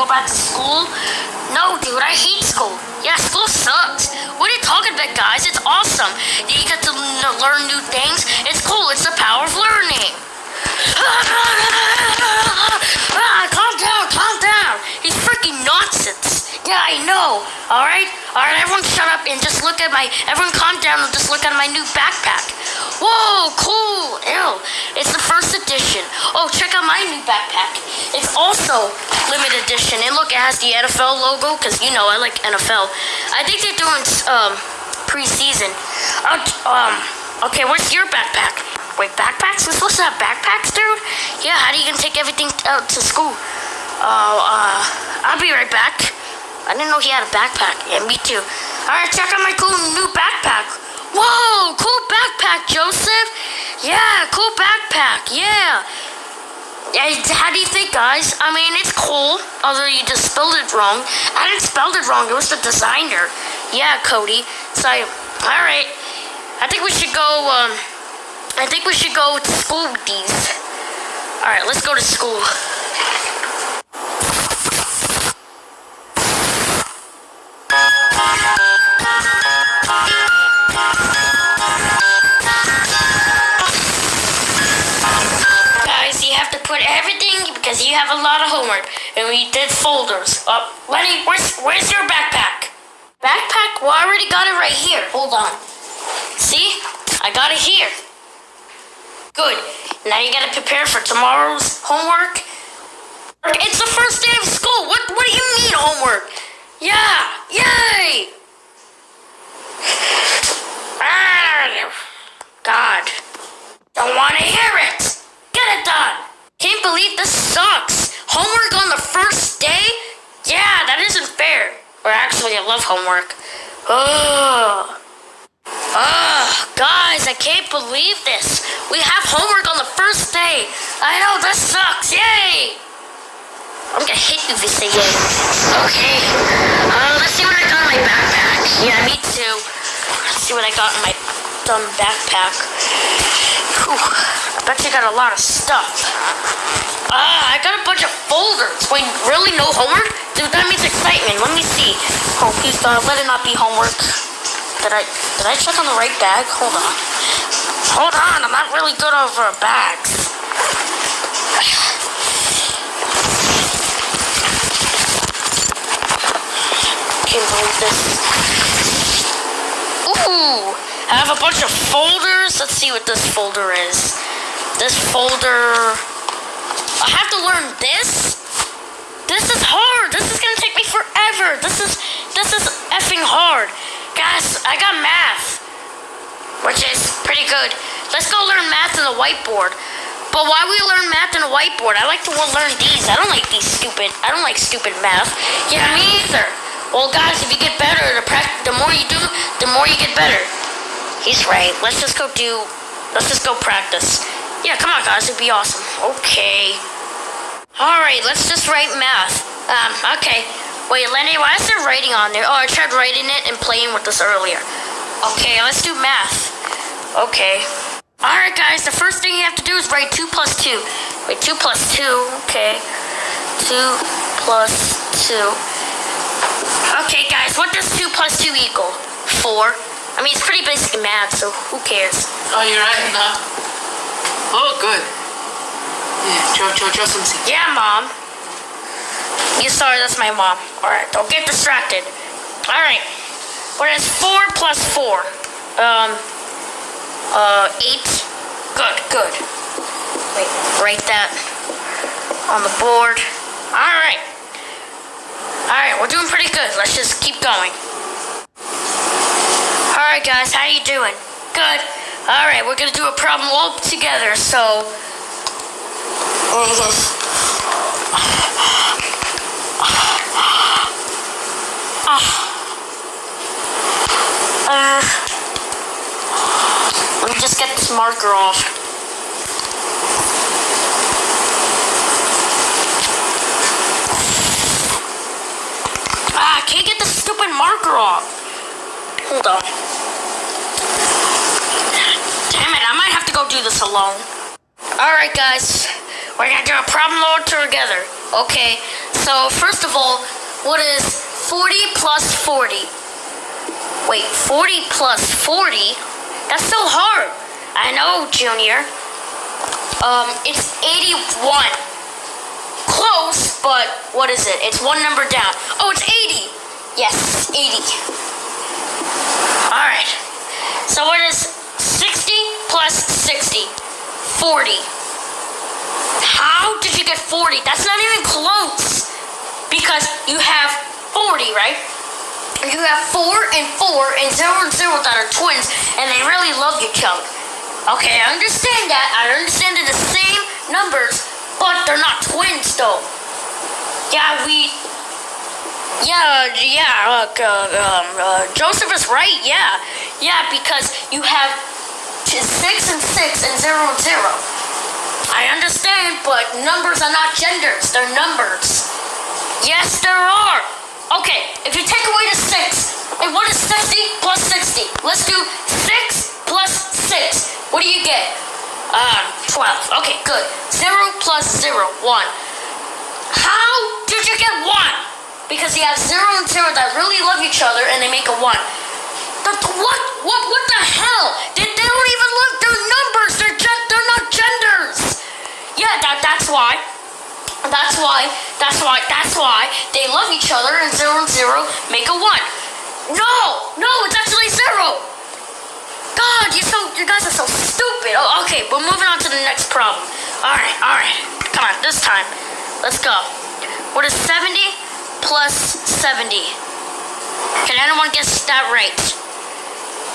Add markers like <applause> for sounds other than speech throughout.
go back to school? No, dude, I hate school. Yeah, school sucks. What are you talking about, guys? It's awesome. You get to learn new things. It's cool. It's the power of learning. <laughs> Yeah, I know. All right, all right. Everyone, shut up and just look at my. Everyone, calm down and just look at my new backpack. Whoa, cool. Ew. It's the first edition. Oh, check out my new backpack. It's also limited edition. And look, it has the NFL logo because you know I like NFL. I think they're doing um preseason. Uh, um. Okay, where's your backpack? Wait, backpacks? We're supposed to have backpacks, dude? Yeah, how do you gonna take everything out to school? Oh, uh, I'll be right back. I didn't know he had a backpack. Yeah, me too. Alright, check out my cool new backpack. Whoa, cool backpack, Joseph. Yeah, cool backpack. Yeah. Yeah, how do you think, guys? I mean, it's cool, although you just spelled it wrong. I didn't spell it wrong. It was the designer. Yeah, Cody. So, all right. I think we should go. Um, I think we should go to school with these. All right, let's go to school. Guys, you have to put everything because you have a lot of homework, and we did folders. Uh, Lenny, where's where's your backpack? Backpack? Well, I already got it right here. Hold on. See, I got it here. Good. Now you gotta prepare for tomorrow's homework. It's the first day of school. What What do you mean homework? Yeah. Yay. Ah, God. Don't want to hear it. Get it done. Can't believe this sucks. Homework on the first day? Yeah, that isn't fair. Or actually, I love homework. Ugh. Ugh, guys, I can't believe this. We have homework on the first day. I know, this sucks. Yay! I'm gonna hit you if you say yay. Okay. Uh, let's see what I got in my backpack. Yeah, me too. Let's see what I got in my dumb backpack. Whew, I bet you got a lot of stuff. Ah, I got a bunch of folders. Wait, really? No homework? Dude, that means excitement. Let me see. Oh, please God, let it not be homework. Did I did I check on the right bag? Hold on. Hold on, I'm not really good over bags. Can't believe this. Ooh, I have a bunch of folders. Let's see what this folder is. This folder. I have to learn this. This is hard. This is gonna take me forever. This is this is effing hard. Guys, I got math, which is pretty good. Let's go learn math on the whiteboard. But why we learn math on a whiteboard? I like to learn these. I don't like these stupid. I don't like stupid math. Yeah, me either. Well, guys, if you get better, the, the more you do, the more you get better. He's right. Let's just go do. Let's just go practice. Yeah, come on, guys. It'd be awesome. Okay. All right. Let's just write math. Um. Okay. Wait, Lenny. Why is there writing on there? Oh, I tried writing it and playing with this earlier. Okay. Let's do math. Okay. All right, guys. The first thing you have to do is write two plus two. Wait, two plus two. Okay. Two plus two. Okay, guys. What does two plus two equal? Four. I mean, it's pretty basic math, so who cares? Oh, you're right, huh? Oh, good. Yeah, draw, draw something. Yeah, mom. You sorry, that's my mom. All right, don't get distracted. All right. What is four plus four? Um. Uh, eight. Good, good. Wait, write that on the board. All right. All right, we're doing pretty good. Let's just keep going. All right, guys, how you doing? Good. All right, we're gonna do a problem all together. So. <laughs> Uh, let me just get marker off. Ah, I can't get the stupid marker off. Hold on. Damn it, I might have to go do this alone. Alright, guys. We're gonna do a problem all together. Okay, so first of all, what is 40 plus 40? Wait, 40 plus 40? That's so hard. I know, Junior. Um, it's 81. Close, but what is it? It's one number down. Oh, it's 80. Yes, 80. Alright. So what is 60 plus 60? 40. How did you get 40? That's not even close. Because you have 40, right? You have 4 and 4 and 0 and 0 that are twins, and they really love each other. Okay, I understand that. I understand they're the same numbers, but they're not twins, though. Yeah, we yeah, yeah, uh, um, uh, Joseph is right, yeah. Yeah, because you have six and six and zero and zero. I understand, but numbers are not genders, they're numbers. Yes, there are. Okay, if you take away the six, and what is 60 plus 60? Let's do plus six. What do you get? Um, 12. Okay, good. Zero plus zero, one. How did you get one? because you have zero and zero that really love each other and they make a one. The, what? What? What the hell? They, they don't even look. They're numbers. They're they're not genders. Yeah, that that's why. That's why. That's why. That's why they love each other and zero and zero make a one. No, no, it's actually zero. God, you so you guys are so stupid. Oh, okay, we're moving on to the next problem. All right, all right. Come on, this time. Let's go. What is 70 plus 70. Can anyone guess that right?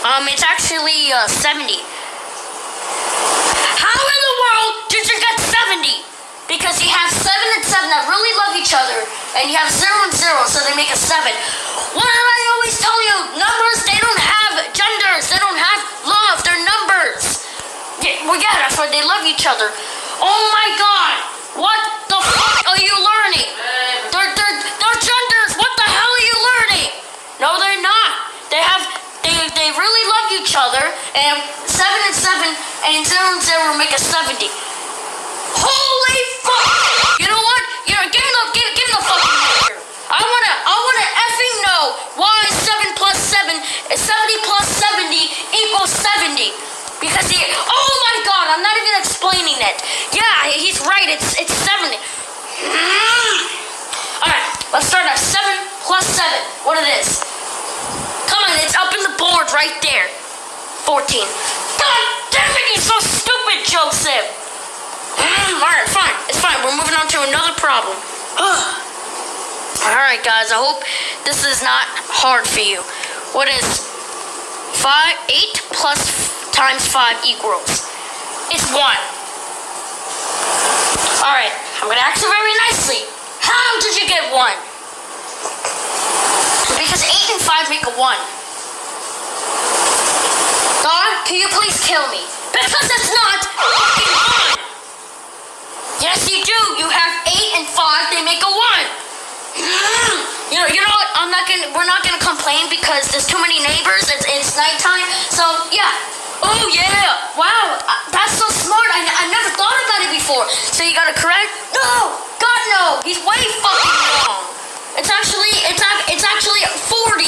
Um, it's actually uh, 70. How in the world did you get 70? Because you have 7 and 7 that really love each other, and you have 0 and 0, so they make a 7. What did I always tell you? Numbers, they don't have genders, they don't have love, they're numbers. Yeah, well, yeah, that's why they love each other. Oh my god! What the fuck are you learning? They're, they're, they're genders. What the hell are you learning? No, they're not. They have, they, they really love each other. And 7 and 7 and 0 and 0 make a 70. Holy fuck! You know what? You know, give me the, give, give me the fucking here. I wanna, I wanna effing know why 7 plus 7 is 70 plus 70 equals 70. Because he, oh my god, I'm not even explaining it. Yeah, he's right, it's, it's 70. Mm. Alright, let's start at 7 plus 7. What it is? Come on, it's up in the board right there. 14. God damn it, you're so stupid, Joseph. Mm, Alright, fine. It's fine. We're moving on to another problem. Alright, guys, I hope this is not hard for you. What is 5, 8 plus times 5 equals. It's 1. Alright, I'm gonna ask you very nicely. How did you get 1? Because 8 and 5 make a 1. God, can you please kill me? Because it's not fucking 1! Yes, you do. You have 8 and 5, they make a 1. <gasps> You know, you know what? I'm not gonna. We're not gonna complain because there's too many neighbors. It's it's nighttime. So yeah, Oh yeah! Wow, uh, that's so smart. I, I never thought about it before. So you got it correct? No! God no! He's way fucking wrong. It's actually it's it's actually 40.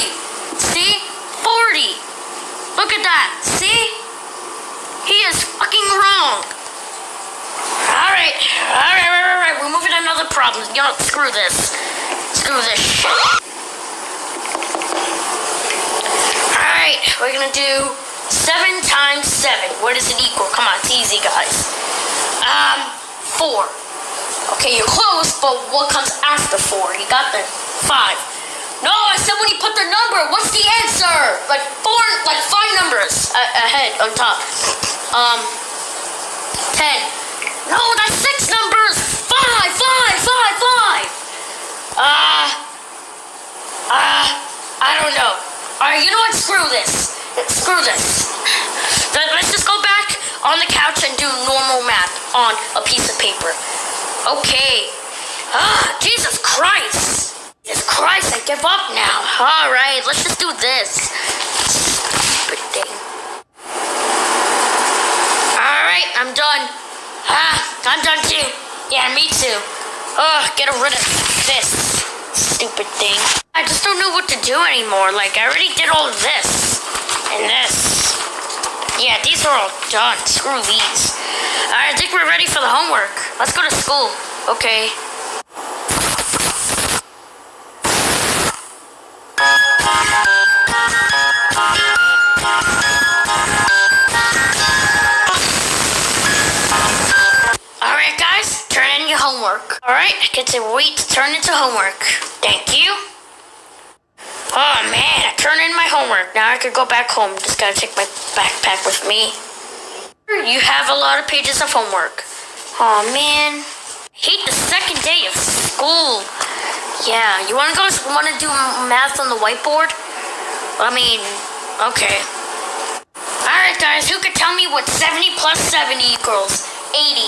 See? 40. Look at that. See? He is fucking wrong. Alright, alright, alright, alright. We're moving to another problem. Yo, screw this. Screw this shit. Alright, we're gonna do 7 times 7. What does it equal? Come on, it's easy, guys. Um, 4. Okay, you're close, but what comes after 4? You got the 5. No, I said when you put the number, what's the answer? Like 4, like 5 numbers ahead, on top. Um, 10. No, that's 6 numbers! 5, 5, 5, 5! Uh, uh, I don't know. Alright, you know what? Screw this. Screw this. Let's just go back on the couch and do normal math on a piece of paper. Okay. Ah, Jesus Christ. Jesus Christ, I give up now. All right, let's just do this. Stupid thing. All right, I'm done. Ah, I'm done too. Yeah, me too. Ugh, get rid of this stupid thing. I just don't know what to do anymore. Like, I already did all this and this. Yeah, these are all done. Screw these. Alright, I think we're ready for the homework. Let's go to school. Okay. Alright, guys, turn in your homework. Alright, I get to wait to turn into homework. Thank you. Oh man, I turned in my homework. Now I could go back home. Just gotta take my backpack with me. You have a lot of pages of homework. Oh man, I hate the second day of school. Yeah, you wanna go? Wanna do math on the whiteboard? I mean, okay. All right, guys, who could tell me what 70 plus 70 equals 80?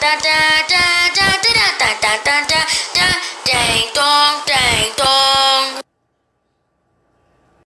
ta ta ta ta ta ta ta ta ta ta ta ta ta ta ta